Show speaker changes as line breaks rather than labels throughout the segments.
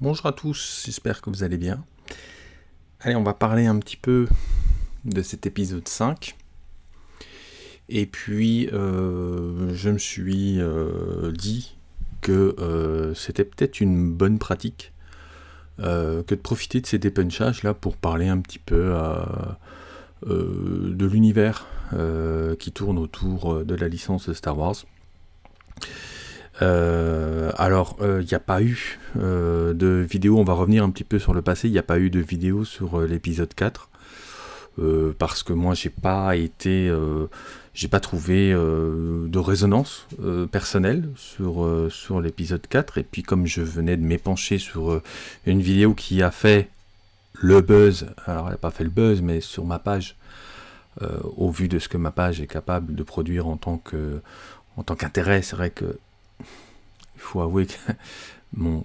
Bonjour à tous, j'espère que vous allez bien. Allez, on va parler un petit peu de cet épisode 5. Et puis, euh, je me suis euh, dit que euh, c'était peut-être une bonne pratique que de profiter de ces dépunchages là pour parler un petit peu de l'univers qui tourne autour de la licence Star Wars. Euh, alors, il euh, n'y a pas eu euh, de vidéo, on va revenir un petit peu sur le passé, il n'y a pas eu de vidéo sur l'épisode 4, parce que moi j'ai pas été, j'ai pas trouvé de résonance personnelle sur, sur l'épisode 4, et puis comme je venais de m'épancher sur une vidéo qui a fait le buzz, alors elle n'a pas fait le buzz, mais sur ma page, au vu de ce que ma page est capable de produire en tant que en tant qu'intérêt, c'est vrai que faut avouer que mon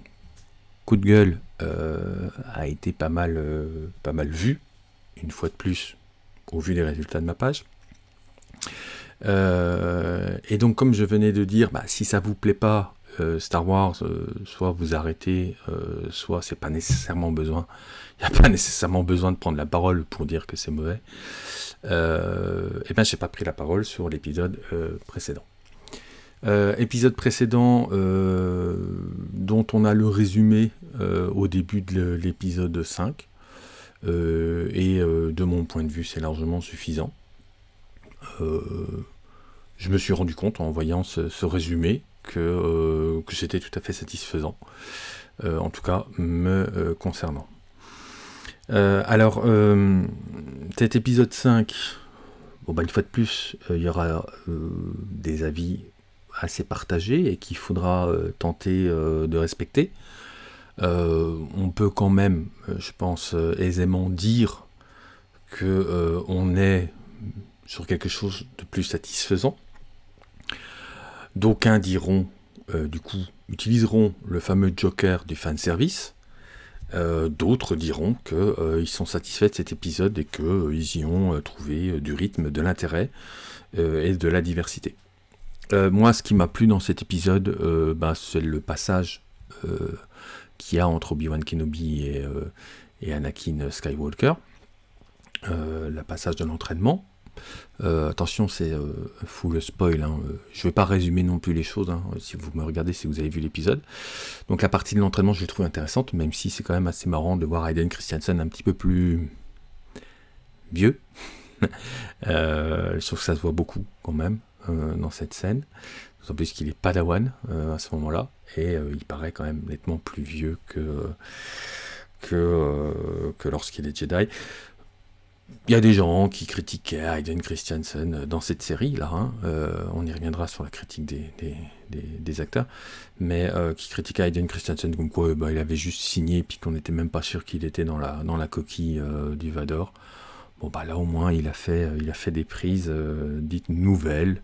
coup de gueule euh, a été pas mal, euh, pas mal vu, une fois de plus, au vu des résultats de ma page. Euh, et donc, comme je venais de dire, bah, si ça vous plaît pas, Star Wars, soit vous arrêtez, soit c'est pas nécessairement besoin. Il n'y a pas nécessairement besoin de prendre la parole pour dire que c'est mauvais. et ben, j'ai pas pris la parole sur l'épisode précédent. Euh, épisode précédent euh, dont on a le résumé euh, au début de l'épisode 5. et de mon point de vue, c'est largement suffisant. je me suis rendu compte en voyant ce, résumé que, que c'était tout à fait satisfaisant. en tout cas, me concernant. alors, cet épisode 5, bon, bah, une fois de plus, il y aura des avis assez partagé et qu'il faudra euh, tenter euh, de respecter. Euh, on peut quand même, je pense, aisément dire que on est sur quelque chose de plus satisfaisant. D'aucuns diront, du coup, utiliseront le fameux joker du fanservice. Euh, D'autres diront qu'ils sont satisfaits de cet épisode et qu'ils y ont trouvé du rythme, de l'intérêt et de la diversité. Euh, moi, ce qui m'a plu dans cet épisode, euh, bah, c'est le passage euh, qu'il y a entre Obi-Wan Kenobi et, Anakin Skywalker. le passage de l'entraînement. attention, c'est full spoil. Hein. Je ne vais pas résumer non plus les choses. Hein, si vous me regardez, si vous avez vu l'épisode. Donc la partie de l'entraînement, je l'ai trouve intéressante, même si c'est quand même assez marrant de voir Hayden Christensen un petit peu plus vieux. trouve que ça se voit beaucoup quand même. Euh, dans cette scène. En plus qu'il est padawan euh, à ce moment-là, et euh, il paraît quand même nettement plus vieux que, que, lorsqu'il est Jedi. Il y a des gens qui critiquaient Hayden Christensen dans cette série-là, hein. on y reviendra sur la critique des, des, acteurs, mais qui critiquaient Hayden Christensen comme quoi bah, il avait juste signé puis qu'on n'était même pas sûr qu'il était dans la, dans la coquille du Vador. Bon bah là au moins il a fait, il a fait des prises dites nouvelles,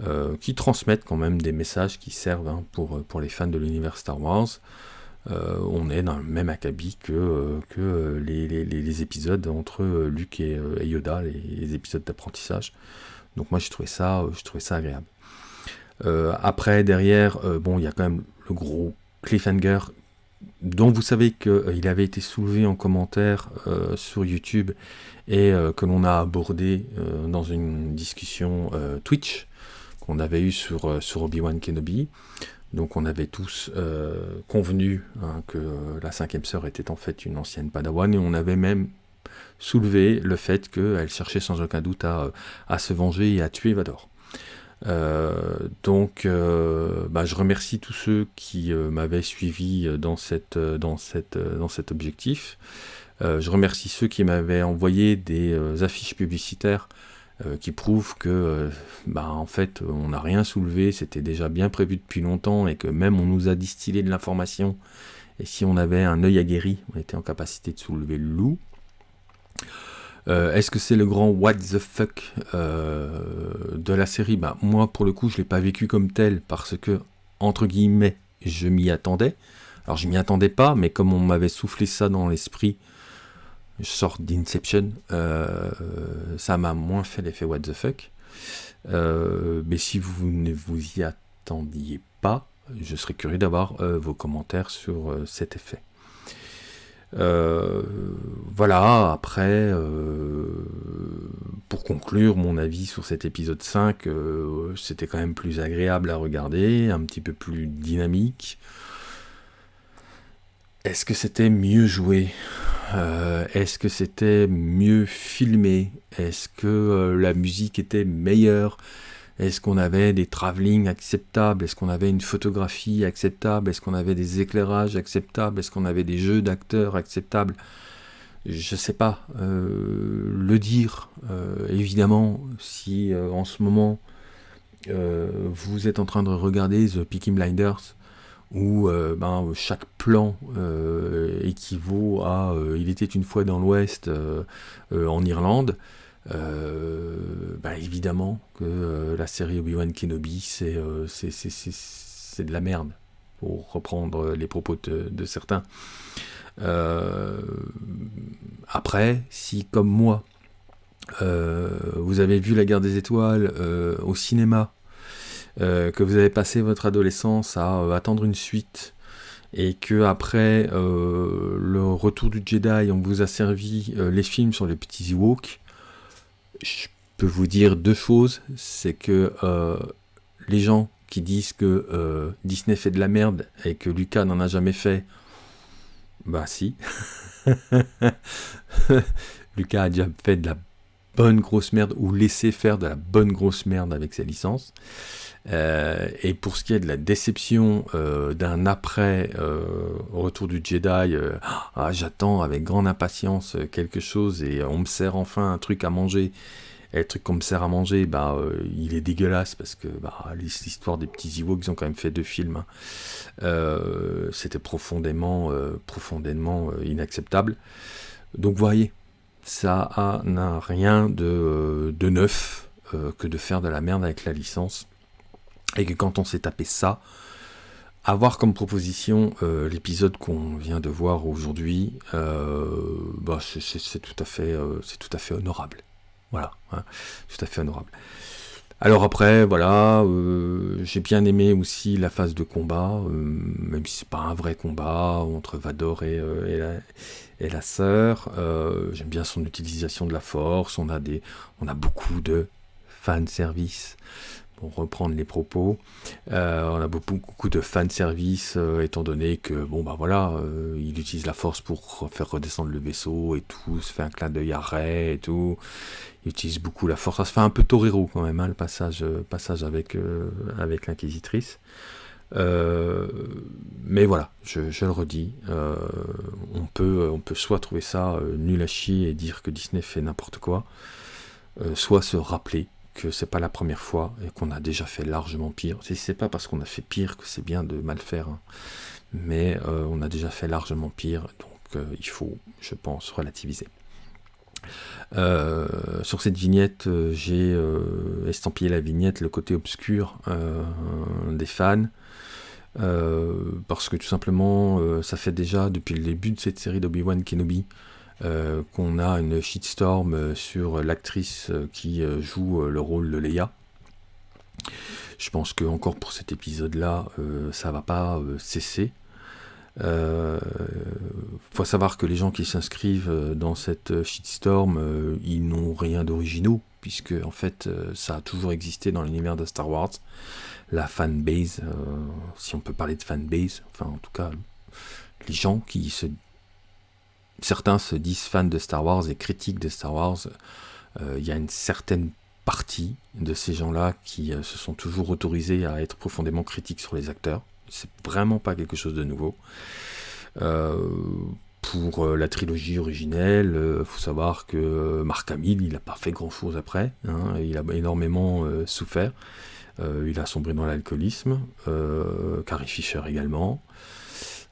euh, qui transmettent quand même des messages qui servent hein, pour, pour les fans de l'univers Star Wars. Euh, on est dans le même acabit que, euh, que les, épisodes entre Luke et, Yoda, les, épisodes d'apprentissage. Donc moi je trouvais ça, ça agréable. après, derrière, bon, il y a quand même le gros cliffhanger dont vous savez qu'il avait été soulevé en commentaire sur YouTube et que l'on a abordé dans une discussion Twitch qu'on avait eu sur, euh, Obi-Wan Kenobi. Donc on avait tous euh, convenu hein, que la cinquième sœur était en fait une ancienne Padawan et on avait même soulevé le fait qu'elle cherchait sans aucun doute à, se venger et à tuer Vador. Euh, donc bah, je remercie tous ceux qui m'avaient suivi dans, cet objectif. je remercie ceux qui m'avaient envoyé des affiches publicitaires euh, qui prouve que, euh, bah, en fait, on n'a rien soulevé, c'était déjà bien prévu depuis longtemps et que même on nous a distillé de l'information. Et si on avait un œil aguerri, on était en capacité de soulever le loup. Euh, est-ce que c'est le grand what the fuck de la série? Bah, Moi, pour le coup, je ne l'ai pas vécu comme tel parce que, entre guillemets, je m'y attendais. Alors, je m'y attendais pas, mais comme on m'avait soufflé ça dans l'esprit sorte d'Inception, euh, ça m'a moins fait l'effet what the fuck. Euh, mais si vous ne vous y attendiez pas, je serais curieux d'avoir euh, vos commentaires sur cet effet. Voilà, après, pour conclure mon avis sur cet épisode 5, c'était quand même plus agréable à regarder, un petit peu plus dynamique. Est-ce que c'était mieux joué? Euh, Est-ce que c'était mieux filmé? Est-ce que euh, la musique était meilleure? Est-ce qu'on avait des travelling acceptables? Est-ce qu'on avait une photographie acceptable? Est-ce qu'on avait des éclairages acceptables? Est-ce qu'on avait des jeux d'acteurs acceptables? Je ne sais pas. Euh, le dire, évidemment, si en ce moment vous êtes en train de regarder The Peaky Blinders, où euh, ben, chaque plan euh, équivaut à euh, Il était une fois dans l'Ouest en Irlande. Ben, évidemment que la série Obi-Wan Kenobi, c'est de la merde, pour reprendre les propos de, certains. après, si comme moi, vous avez vu La guerre des étoiles au cinéma, euh, que vous avez passé votre adolescence à euh, attendre une suite et que après euh, le retour du Jedi, on vous a servi les films sur les petits Ewoks, je peux vous dire deux choses. C'est que les gens qui disent que Disney fait de la merde et que Lucas n'en a jamais fait, bah si. Lucas a déjà fait de la bonne grosse merde ou laissé faire de la bonne grosse merde avec ses licences. Euh, et pour ce qui est de la déception euh, d'un après euh, retour du Jedi, ah, j'attends avec grande impatience quelque chose et on me sert enfin un truc à manger. Et le truc qu'on me sert à manger, bah, il est dégueulasse parce que bah, l'histoire des petits Ewoks, ils ont quand même fait deux films. Hein. C'était profondément, profondément inacceptable. Donc, vous voyez, ça n'a rien de, de neuf que de faire de la merde avec la licence. Et que quand on s'est tapé ça, avoir comme proposition euh, l'épisode qu'on vient de voir aujourd'hui, euh, bah, c'est tout, à fait, euh, tout honorable. Voilà, hein, tout à fait honorable. Alors après, voilà, j'ai bien aimé aussi la phase de combat, même si c'est pas un vrai combat entre Vador et, la, et la sœur. J'aime bien son utilisation de la force. On a des, on a beaucoup de fan service reprendre les propos. Euh, on a beaucoup, beaucoup de fan service, euh, étant donné que, bon, bah voilà, euh, il utilise la force pour faire redescendre le vaisseau et tout, se fait un clin d'œil à et tout. Il utilise beaucoup la force. Ça se fait un peu Torero quand même, hein, le passage, passage avec, avec l'inquisitrice. mais voilà, je, je le redis, on, peut, on peut soit trouver ça nul à chier et dire que Disney fait n'importe quoi, soit se rappeler que c'est pas la première fois et qu'on a déjà fait largement pire. C'est pas parce qu'on a fait pire que c'est bien de mal faire, hein. mais euh, on a déjà fait largement pire, donc euh, il faut, je pense, relativiser. Euh, sur cette vignette, j'ai estampillé la vignette, le côté obscur des fans. parce que tout simplement, ça fait déjà depuis le début de cette série d'Obi-Wan Kenobi euh, qu'on a une shitstorm euh, sur l'actrice euh, qui joue le rôle de Leia. Je pense que encore pour cet épisode-là, ça va pas cesser. Faut savoir que les gens qui s'inscrivent dans cette shitstorm, ils n'ont rien d'originaux, puisque en fait, ça a toujours existé dans l'univers de Star Wars. La fanbase, si on peut parler de fanbase, enfin en tout cas, les gens qui se certains se disent fans de Star Wars et critiques de Star Wars. Euh, il y a une certaine partie de ces gens-là qui euh, se sont toujours autorisés à être profondément critiques sur les acteurs. C'est vraiment pas quelque chose de nouveau. Euh, pour la trilogie originelle, il faut savoir que Mark Hamill, il n'a pas fait grand-chose après. Hein. il a énormément souffert. il a sombré dans l'alcoolisme. Carrie Fisher également.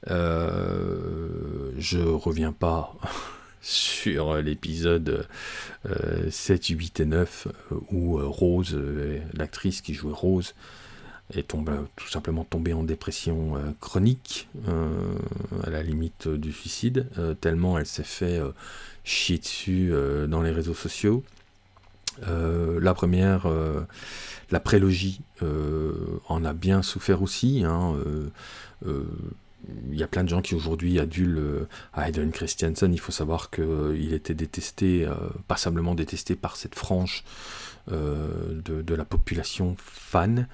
Euh, je reviens pas sur l'épisode 7, 8 et 9 euh, où euh, Rose, l'actrice qui jouait Rose, est tombée, tout simplement tombée en dépression chronique, à la limite du suicide, tellement elle s'est fait chier dessus dans les réseaux sociaux. la première, la prélogie en a bien souffert aussi. Hein, il y a plein de gens qui aujourd'hui adulent Hayden Christiansen. Il faut savoir qu'il était détesté, passablement détesté par cette frange de, la population fan.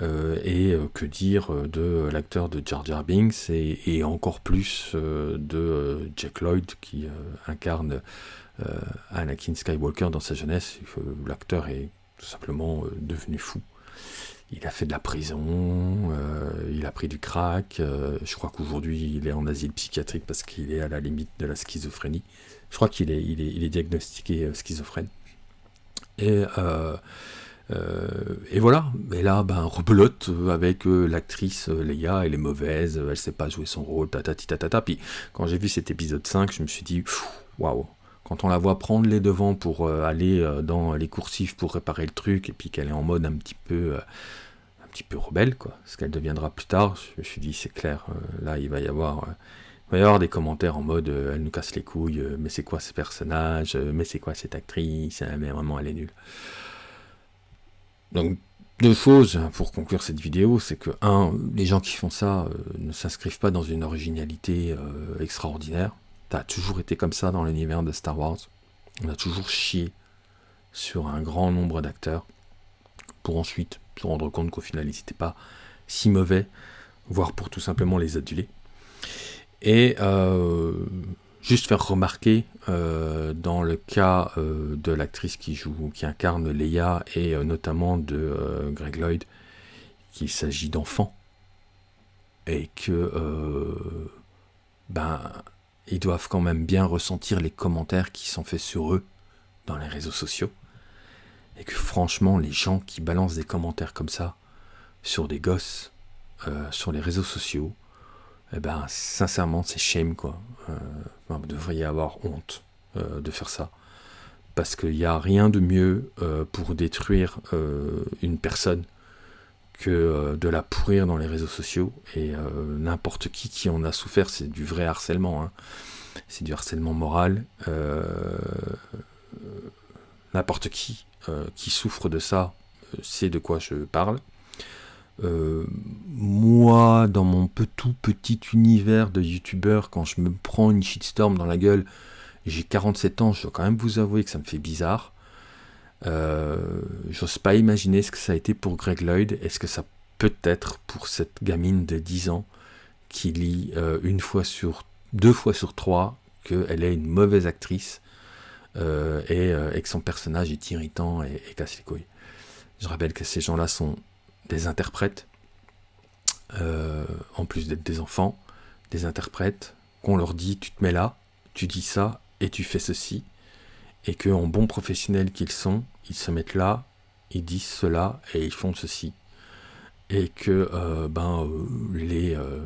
et que dire de l'acteur de Jar Jar Binks et, encore plus de Jack Lloyd qui incarne Anakin Skywalker dans sa jeunesse. L'acteur est tout simplement devenu fou il a fait de la prison, euh, il a pris du crack. Euh, je crois qu'aujourd'hui, il est en asile psychiatrique parce qu'il est à la limite de la schizophrénie. Je crois qu'il est, il est, il est diagnostiqué euh, schizophrène. Et, et voilà. Et là, ben, rebelote avec l'actrice Leia, elle est mauvaise, elle sait pas jouer son rôle. Puis quand j'ai vu cet épisode 5, je me suis dit, waouh, quand on la voit prendre les devants pour euh, aller euh, dans les coursifs pour réparer le truc, et puis qu'elle est en mode un petit peu, euh, un petit peu rebelle, quoi, ce qu'elle deviendra plus tard, je me suis dit, c'est clair, là, il va y avoir... il va y avoir des commentaires en mode elle nous casse les couilles, mais c'est quoi ce personnage, mais c'est quoi cette actrice, mais vraiment elle est nulle. Donc deux choses pour conclure cette vidéo, c'est que un, les gens qui font ça ne s'inscrivent pas dans une originalité extraordinaire. Ça a toujours été comme ça dans l'univers de Star Wars. On a toujours chié sur un grand nombre d'acteurs pour ensuite se rendre compte qu'au final ils n'étaient pas si mauvais, voire pour tout simplement les aduler. Et euh, juste faire remarquer euh, dans le cas euh, de l'actrice qui joue, qui incarne Leia et notamment de Greg Lloyd, qu'il s'agit d'enfants et que ben ils doivent quand même bien ressentir les commentaires qui sont faits sur eux dans les réseaux sociaux. Et que franchement, les gens qui balancent des commentaires comme ça sur des gosses, euh, sur les réseaux sociaux, eh ben, sincèrement, c'est shame, quoi. Euh, vous devriez avoir honte euh, de faire ça. Parce qu'il n'y a rien de mieux pour détruire une personne que de la pourrir dans les réseaux sociaux. Et n'importe qui qui en a souffert, c'est du vrai harcèlement. Hein. C'est du harcèlement moral. n'importe qui qui souffre de ça sait de quoi je parle. moi, dans mon tout petit univers de youtubeur, quand je me prends une shitstorm dans la gueule, j'ai 47 ans, je dois quand même vous avouer que ça me fait bizarre. Euh, j'ose pas imaginer ce que ça a été pour Greg Lloyd. Est-ce que ça peut être pour cette gamine de 10 ans qui lit euh, une fois sur deux fois sur trois qu'elle est une mauvaise actrice euh, et, que son personnage est irritant et, casse les couilles. Je rappelle que ces gens-là sont des interprètes, en plus d'être des enfants, des interprètes, qu'on leur dit tu te mets là, tu dis ça et tu fais ceci et que en bons professionnels qu'ils sont, ils se mettent là, ils disent cela et ils font ceci. Et que euh, ben, euh, les euh,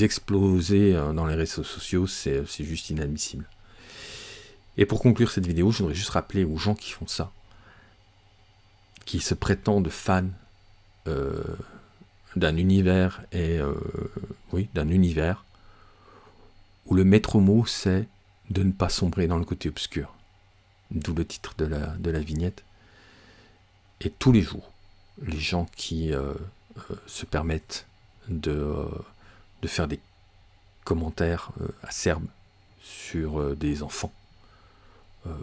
exploser dans les réseaux sociaux, c'est juste inadmissible. Et pour conclure cette vidéo, je voudrais juste rappeler aux gens qui font ça, qui se prétendent fans d'un univers et oui, d'un univers où le maître mot c'est de ne pas sombrer dans le côté obscur d'où le titre de la, vignette. Et tous les jours, les gens qui euh, euh, se permettent de, euh, de, faire des commentaires acerbes sur des enfants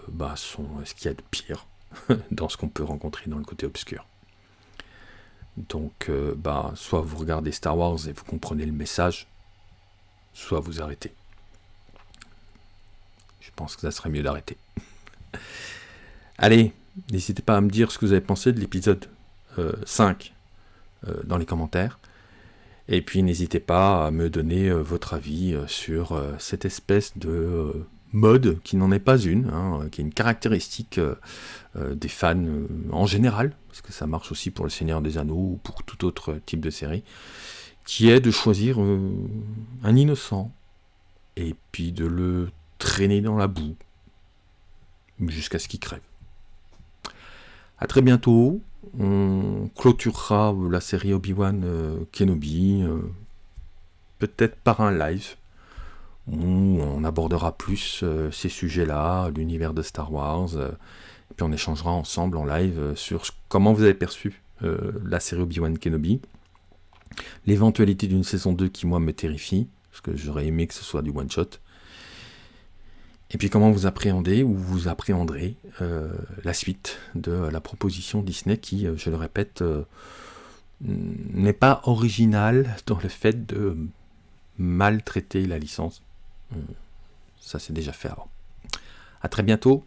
bah, sont ce qu'il y a de pire dans ce qu'on peut rencontrer dans le côté obscur. Donc, bah, soit vous regardez Star Wars et vous comprenez le message, soit vous arrêtez. Je pense que ça serait mieux d'arrêter. Allez, n'hésitez pas à me dire ce que vous avez pensé de l'épisode 5 euh, euh, dans les commentaires. Et puis n'hésitez pas à me donner euh, votre avis sur cette espèce de mode qui n'en est pas une, hein, qui est une caractéristique des fans en général, parce que ça marche aussi pour le Seigneur des Anneaux ou pour tout autre type de série, qui est de choisir un innocent et puis de le traîner dans la boue jusqu'à ce qu'il crève. A très bientôt, on clôturera la série Obi-Wan euh, Kenobi, euh, peut-être par un live, où on abordera plus euh, ces sujets-là, l'univers de Star Wars, puis on échangera ensemble en live sur comment vous avez perçu la série Obi-Wan Kenobi. l'éventualité d'une saison 2 qui, moi, me terrifie, parce que j'aurais aimé que ce soit du one-shot. Et puis comment vous appréhendez ou vous appréhenderez euh, la suite de la proposition Disney qui, euh, je le répète, euh, n'est pas originale dans le fait de maltraiter la licence. Ça c'est déjà fait avant. A très bientôt